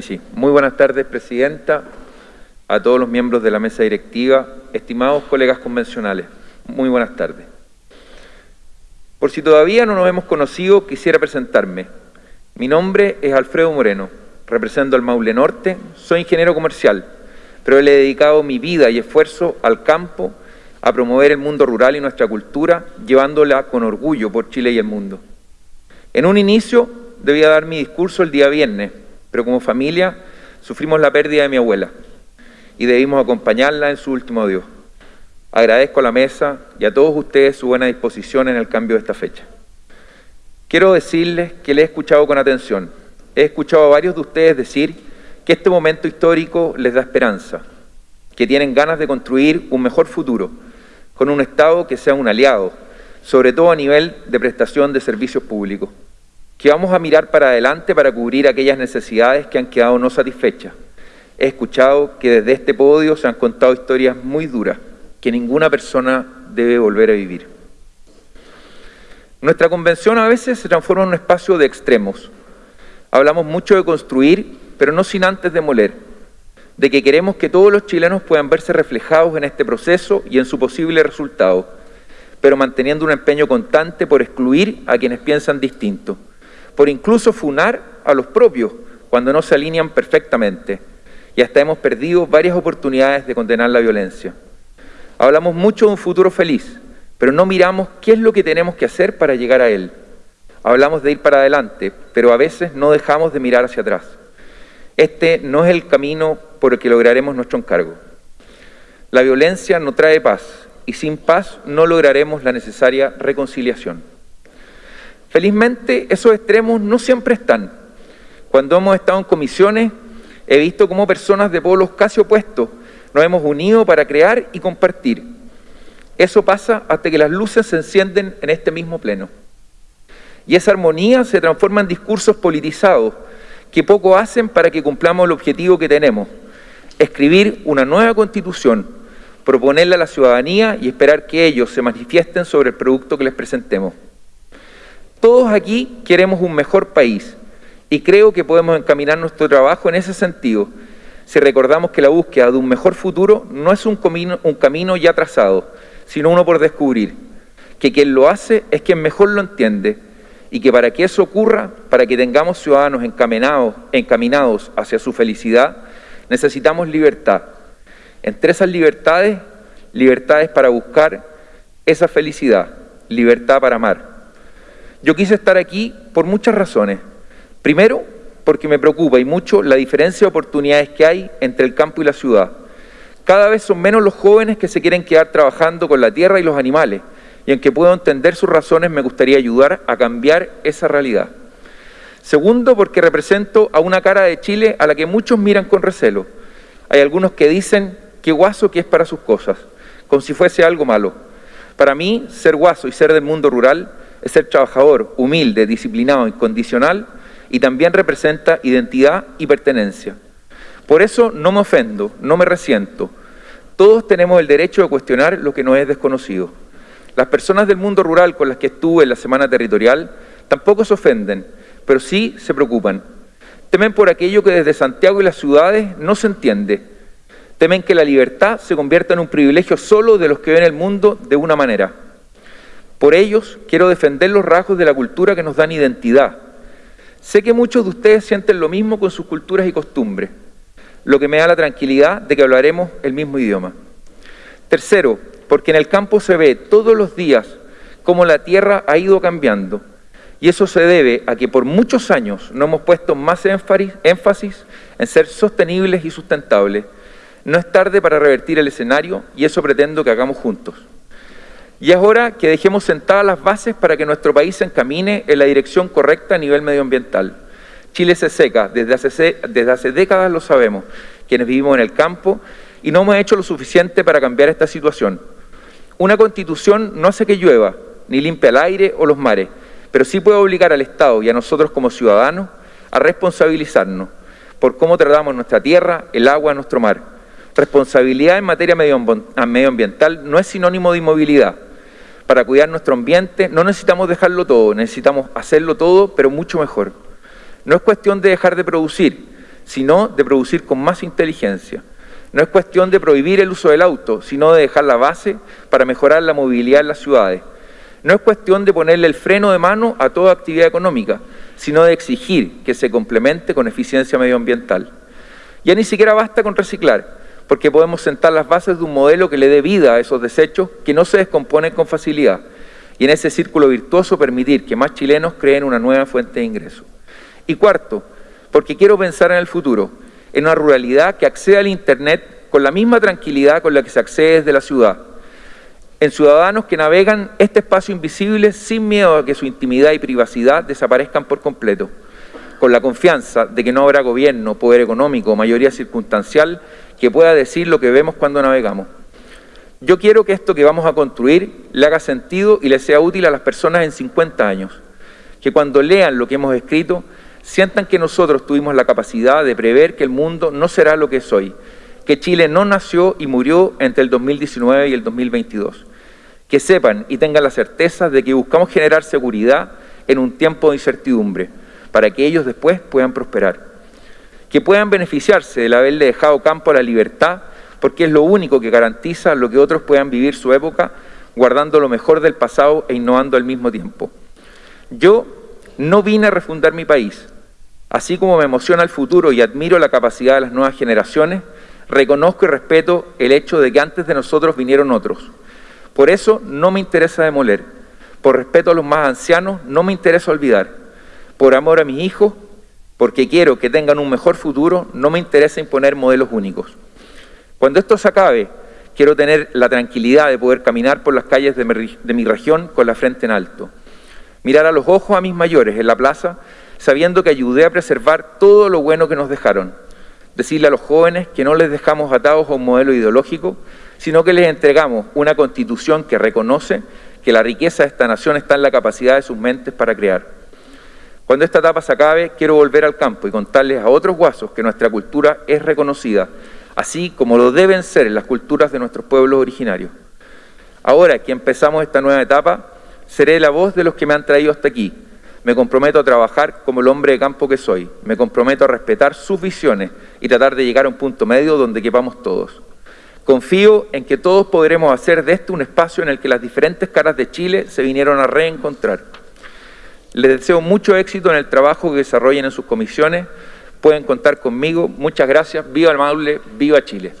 Sí. Muy buenas tardes, Presidenta, a todos los miembros de la mesa directiva, estimados colegas convencionales. Muy buenas tardes. Por si todavía no nos hemos conocido, quisiera presentarme. Mi nombre es Alfredo Moreno, represento al Maule Norte, soy ingeniero comercial, pero le he dedicado mi vida y esfuerzo al campo, a promover el mundo rural y nuestra cultura, llevándola con orgullo por Chile y el mundo. En un inicio debía dar mi discurso el día viernes, pero como familia sufrimos la pérdida de mi abuela y debimos acompañarla en su último adiós. Agradezco a la mesa y a todos ustedes su buena disposición en el cambio de esta fecha. Quiero decirles que le he escuchado con atención. He escuchado a varios de ustedes decir que este momento histórico les da esperanza, que tienen ganas de construir un mejor futuro, con un Estado que sea un aliado, sobre todo a nivel de prestación de servicios públicos que vamos a mirar para adelante para cubrir aquellas necesidades que han quedado no satisfechas. He escuchado que desde este podio se han contado historias muy duras que ninguna persona debe volver a vivir. Nuestra convención a veces se transforma en un espacio de extremos. Hablamos mucho de construir, pero no sin antes demoler, de que queremos que todos los chilenos puedan verse reflejados en este proceso y en su posible resultado, pero manteniendo un empeño constante por excluir a quienes piensan distinto por incluso funar a los propios cuando no se alinean perfectamente. Y hasta hemos perdido varias oportunidades de condenar la violencia. Hablamos mucho de un futuro feliz, pero no miramos qué es lo que tenemos que hacer para llegar a él. Hablamos de ir para adelante, pero a veces no dejamos de mirar hacia atrás. Este no es el camino por el que lograremos nuestro encargo. La violencia no trae paz y sin paz no lograremos la necesaria reconciliación. Felizmente esos extremos no siempre están. Cuando hemos estado en comisiones he visto cómo personas de polos casi opuestos nos hemos unido para crear y compartir. Eso pasa hasta que las luces se encienden en este mismo pleno. Y esa armonía se transforma en discursos politizados que poco hacen para que cumplamos el objetivo que tenemos, escribir una nueva constitución, proponerla a la ciudadanía y esperar que ellos se manifiesten sobre el producto que les presentemos. Todos aquí queremos un mejor país y creo que podemos encaminar nuestro trabajo en ese sentido si recordamos que la búsqueda de un mejor futuro no es un camino, ya trazado, sino uno por descubrir, que quien lo hace es quien mejor lo entiende y que para que eso ocurra, para que tengamos ciudadanos encaminados, encaminados hacia su felicidad, necesitamos libertad. Entre esas libertades, libertades para buscar esa felicidad, libertad para amar. Yo quise estar aquí por muchas razones. Primero, porque me preocupa y mucho la diferencia de oportunidades que hay entre el campo y la ciudad. Cada vez son menos los jóvenes que se quieren quedar trabajando con la tierra y los animales, y aunque puedo entender sus razones, me gustaría ayudar a cambiar esa realidad. Segundo, porque represento a una cara de Chile a la que muchos miran con recelo. Hay algunos que dicen que guaso que es para sus cosas, como si fuese algo malo. Para mí, ser guaso y ser del mundo rural es ser trabajador, humilde, disciplinado, incondicional y también representa identidad y pertenencia. Por eso no me ofendo, no me resiento. Todos tenemos el derecho de cuestionar lo que no es desconocido. Las personas del mundo rural con las que estuve en la semana territorial tampoco se ofenden, pero sí se preocupan. Temen por aquello que desde Santiago y las ciudades no se entiende. Temen que la libertad se convierta en un privilegio solo de los que ven el mundo de una manera. Por ellos quiero defender los rasgos de la cultura que nos dan identidad. Sé que muchos de ustedes sienten lo mismo con sus culturas y costumbres, lo que me da la tranquilidad de que hablaremos el mismo idioma. Tercero, porque en el campo se ve todos los días cómo la tierra ha ido cambiando y eso se debe a que por muchos años no hemos puesto más énfasis en ser sostenibles y sustentables. No es tarde para revertir el escenario y eso pretendo que hagamos juntos. Y es hora que dejemos sentadas las bases para que nuestro país se encamine en la dirección correcta a nivel medioambiental. Chile se seca, desde hace, décadas lo sabemos, quienes vivimos en el campo, y no hemos hecho lo suficiente para cambiar esta situación. Una constitución no hace que llueva, ni limpia el aire o los mares, pero sí puede obligar al Estado y a nosotros como ciudadanos a responsabilizarnos por cómo tratamos nuestra tierra, el agua, nuestro mar. Responsabilidad en materia medioambiental no es sinónimo de inmovilidad, para cuidar nuestro ambiente no necesitamos dejarlo todo, necesitamos hacerlo todo, pero mucho mejor. No es cuestión de dejar de producir, sino de producir con más inteligencia. No es cuestión de prohibir el uso del auto, sino de dejar la base para mejorar la movilidad en las ciudades. No es cuestión de ponerle el freno de mano a toda actividad económica, sino de exigir que se complemente con eficiencia medioambiental. Ya ni siquiera basta con reciclar, porque podemos sentar las bases de un modelo que le dé vida a esos desechos que no se descomponen con facilidad. Y en ese círculo virtuoso permitir que más chilenos creen una nueva fuente de ingreso. Y cuarto, porque quiero pensar en el futuro, en una ruralidad que acceda al Internet con la misma tranquilidad con la que se accede desde la ciudad, en ciudadanos que navegan este espacio invisible sin miedo a que su intimidad y privacidad desaparezcan por completo, con la confianza de que no habrá gobierno, poder económico mayoría circunstancial que pueda decir lo que vemos cuando navegamos. Yo quiero que esto que vamos a construir le haga sentido y le sea útil a las personas en 50 años, que cuando lean lo que hemos escrito sientan que nosotros tuvimos la capacidad de prever que el mundo no será lo que es hoy, que Chile no nació y murió entre el 2019 y el 2022. Que sepan y tengan la certeza de que buscamos generar seguridad en un tiempo de incertidumbre, para que ellos después puedan prosperar que puedan beneficiarse del haberle dejado campo a la libertad, porque es lo único que garantiza lo que otros puedan vivir su época, guardando lo mejor del pasado e innovando al mismo tiempo. Yo no vine a refundar mi país. Así como me emociona el futuro y admiro la capacidad de las nuevas generaciones, reconozco y respeto el hecho de que antes de nosotros vinieron otros. Por eso no me interesa demoler. Por respeto a los más ancianos, no me interesa olvidar. Por amor a mis hijos, porque quiero que tengan un mejor futuro, no me interesa imponer modelos únicos. Cuando esto se acabe, quiero tener la tranquilidad de poder caminar por las calles de mi, región con la frente en alto. Mirar a los ojos a mis mayores en la plaza, sabiendo que ayudé a preservar todo lo bueno que nos dejaron. Decirle a los jóvenes que no les dejamos atados a un modelo ideológico, sino que les entregamos una constitución que reconoce que la riqueza de esta nación está en la capacidad de sus mentes para crear. Cuando esta etapa se acabe, quiero volver al campo y contarles a otros guasos que nuestra cultura es reconocida, así como lo deben ser las culturas de nuestros pueblos originarios. Ahora que empezamos esta nueva etapa, seré la voz de los que me han traído hasta aquí. Me comprometo a trabajar como el hombre de campo que soy. Me comprometo a respetar sus visiones y tratar de llegar a un punto medio donde quepamos todos. Confío en que todos podremos hacer de este un espacio en el que las diferentes caras de Chile se vinieron a reencontrar. Les deseo mucho éxito en el trabajo que desarrollen en sus comisiones. Pueden contar conmigo. Muchas gracias. Viva el Maule, viva Chile.